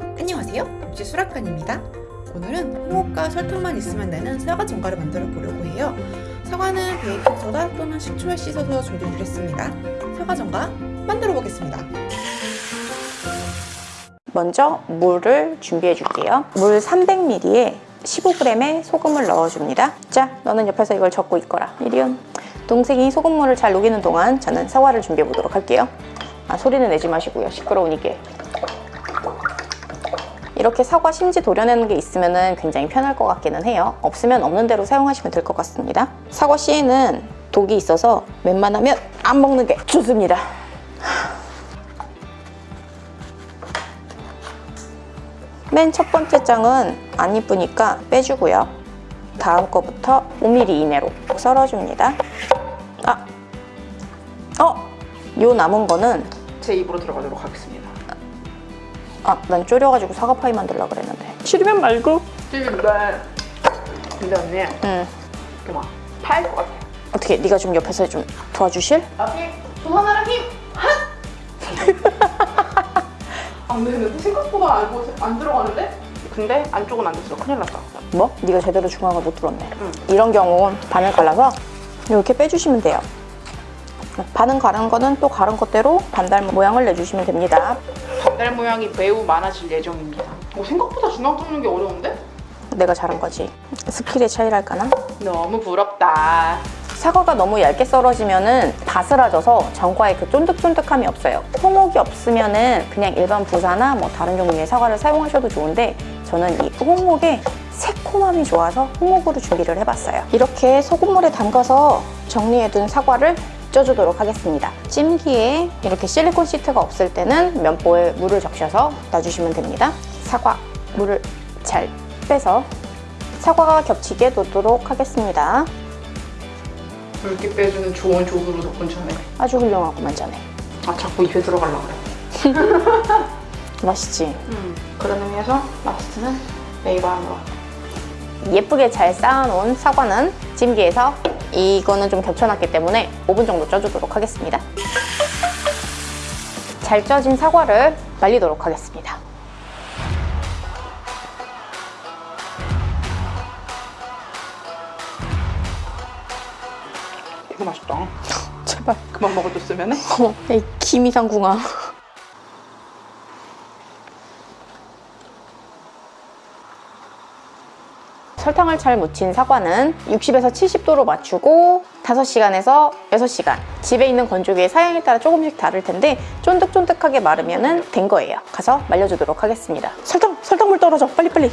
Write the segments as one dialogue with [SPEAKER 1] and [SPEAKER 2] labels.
[SPEAKER 1] 안녕하세요 육지 수락관입니다 오늘은 홍합과 설탕만 있으면 되는 사과 전과를 만들어 보려고 해요 사과는 베이킹소다 또는 식초에 씻어서 준비를 했습니다 사과 전과 만들어 보겠습니다
[SPEAKER 2] 먼저 물을 준비해 줄게요. 물 300ml에 15g의 소금을 넣어줍니다. 자, 너는 옆에서 이걸 적고 있거라. 이리온. 동생이 소금물을 잘 녹이는 동안 저는 사과를 준비해 보도록 할게요. 아, 소리는 내지 마시고요. 시끄러우니까. 이렇게 사과 심지 도려내는 게 있으면 굉장히 편할 것 같기는 해요. 없으면 없는 대로 사용하시면 될 것 같습니다. 사과 씨에는 독이 있어서 웬만하면 안 먹는 게 좋습니다. 맨 첫 번째 장은 안 이쁘니까 빼주고요. 다음 거부터 5mm 이내로 썰어줍니다. 아, 어, 요 남은 거는
[SPEAKER 3] 제 입으로 들어가도록 하겠습니다.
[SPEAKER 2] 아, 난 졸여가지고 사과파이 만들려고 그랬는데 싫으면 말고
[SPEAKER 3] 근데 근데 언니
[SPEAKER 2] 응,
[SPEAKER 3] 이렇게 막 파일 것 같아.
[SPEAKER 2] 어떻게 네가 좀 옆에서 좀 도와주실?
[SPEAKER 3] 두 하나랑 힘 한. 안 되는데 생각보다 알고 안 들어가는데? 근데 안쪽은 안 됐어. 큰일 났다.
[SPEAKER 2] 뭐? 네가 제대로 중앙을 못 뚫었네
[SPEAKER 3] 응.
[SPEAKER 2] 이런 경우 반을 갈라서 이렇게 빼주시면 돼요 반은 가른 거는 또 가른 것대로 반달 모양을 내주시면 됩니다
[SPEAKER 3] 반달 모양이 매우 많아질 예정입니다. 뭐 생각보다 중앙 뚫는 게 어려운데?
[SPEAKER 2] 내가 잘한 거지 skill의 차이랄까나?
[SPEAKER 3] 너무 부럽다.
[SPEAKER 2] 사과가 너무 얇게 썰어지면 은 바스라져서 정과의 그 쫀득쫀득함이 없어요. 홍옥이 없으면 은 그냥 일반 부사나 뭐 다른 종류의 사과를 사용하셔도 좋은데 저는 이 홍옥의 새콤함이 좋아서 홍옥으로 준비를 해봤어요. 이렇게 소금물에 담가서 정리해둔 사과를 쪄주도록 하겠습니다. 찜기에 이렇게 실리콘 시트가 없을 때는 면보에 물을 적셔서 놔주시면 됩니다. 사과 물을 잘 빼서 사과가 겹치게 놓도록 하겠습니다.
[SPEAKER 3] 붉게 빼주는 좋은 조수로 덕분 전에.
[SPEAKER 2] 아주 훌륭하구만 자네
[SPEAKER 3] 아 자꾸 입에 들어가려고 그래.
[SPEAKER 2] 맛있지?
[SPEAKER 3] 음. 그런 의미에서 라스트는 네이버함으로.
[SPEAKER 2] 예쁘게 잘 쌓아놓은 사과는 찜기에서 이거는 좀 겹쳐놨기 때문에 5분 정도 쪄주도록 하겠습니다 잘 쪄진 사과를 말리도록 하겠습니다
[SPEAKER 3] 되게 맛있다.
[SPEAKER 2] 제발
[SPEAKER 3] 그만 먹어줬으면 해.
[SPEAKER 2] 어머 이 김이상궁아 설탕을 잘 묻힌 사과는 60에서 70도로 맞추고 5시간에서 6시간. 집에 있는 건조기의 사양에 따라 조금씩 다를 텐데 쫀득쫀득하게 마르면 된 거예요. 가서 말려주도록 하겠습니다. 설탕! 설탕물 떨어져. 빨리빨리.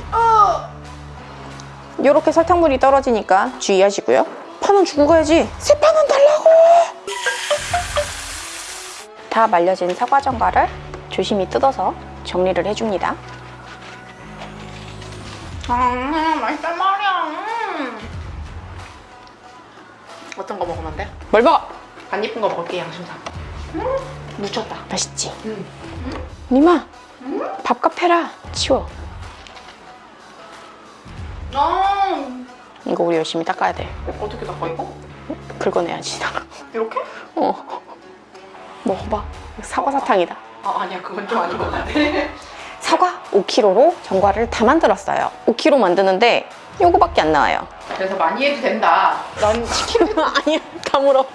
[SPEAKER 2] 이렇게 설탕물이 떨어지니까 주의하시고요. 파는 주고 가야지. 새 파는 달라고! 다 말려진 사과 전과를 조심히 뜯어서 정리를 해줍니다.
[SPEAKER 3] 아, 맛있단 말이야. 음. 어떤 거 먹으면 돼?
[SPEAKER 2] 뭘 먹어?
[SPEAKER 3] 안 예쁜 거 먹을게, 양심상. 음, 묻혔다.
[SPEAKER 2] 맛있지?
[SPEAKER 3] 음.
[SPEAKER 2] 니마 밥값 해라 치워
[SPEAKER 3] 아,
[SPEAKER 2] 이거 우리 열심히 닦아야 돼
[SPEAKER 3] 어떻게 닦아, 이거?
[SPEAKER 2] 긁어내야지
[SPEAKER 3] 이렇게?
[SPEAKER 2] 어 먹어봐 사과 사탕이다
[SPEAKER 3] 아, 아니야. 그건 좀 아닌 것 같아.
[SPEAKER 2] 사과 5kg로 전과를 다 만들었어요. 5kg 만드는데 요거밖에 안 나와요.
[SPEAKER 3] 그래서 많이 해도 된다. 난 치킨
[SPEAKER 2] 아니야 다 물어.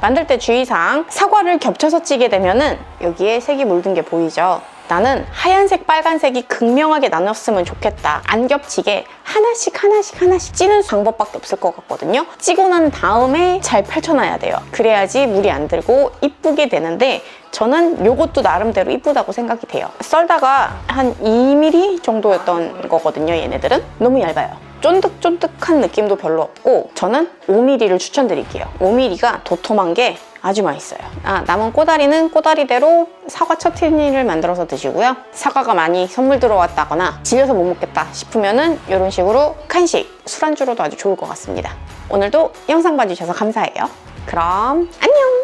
[SPEAKER 2] 만들 때 주의사항 사과를 겹쳐서 찌게 되면 은 여기에 색이 물든 게 보이죠 나는 하얀색 빨간색이 극명하게 나눴으면 좋겠다. 안 겹치게 하나씩 하나씩 하나씩 찌는 방법밖에 없을 것 같거든요. 찌고 난 다음에 잘 펼쳐놔야 돼요. 그래야지 물이 안 들고 이쁘게 되는데 저는 이것도 나름대로 이쁘다고 생각이 돼요. 썰다가 한 2mm 정도였던 거거든요 얘네들은. 너무 얇아요. 쫀득쫀득한 느낌도 별로 없고 저는 5mm를 추천드릴게요. 5mm가 도톰한 게 아주 맛있어요. 아, 남은 꼬다리는 꼬다리대로 사과 처티니를 만들어서 드시고요. 사과가 많이 선물 들어왔다거나 질려서 못 먹겠다 싶으면 은 이런 식으로 간식, 술안주로도 아주 좋을 것 같습니다. 오늘도 영상 봐주셔서 감사해요. 그럼 안녕